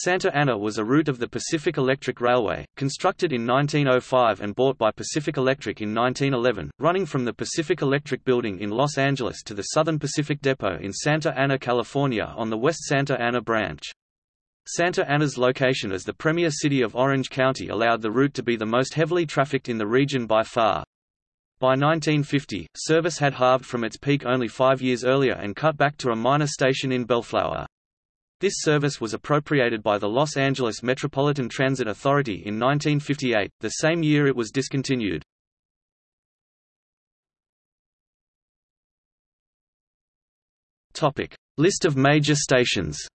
Santa Ana was a route of the Pacific Electric Railway, constructed in 1905 and bought by Pacific Electric in 1911, running from the Pacific Electric Building in Los Angeles to the Southern Pacific Depot in Santa Ana, California on the West Santa Ana branch. Santa Ana's location as the premier city of Orange County allowed the route to be the most heavily trafficked in the region by far. By 1950, service had halved from its peak only five years earlier and cut back to a minor station in Bellflower. This service was appropriated by the Los Angeles Metropolitan Transit Authority in 1958, the same year it was discontinued. List of major stations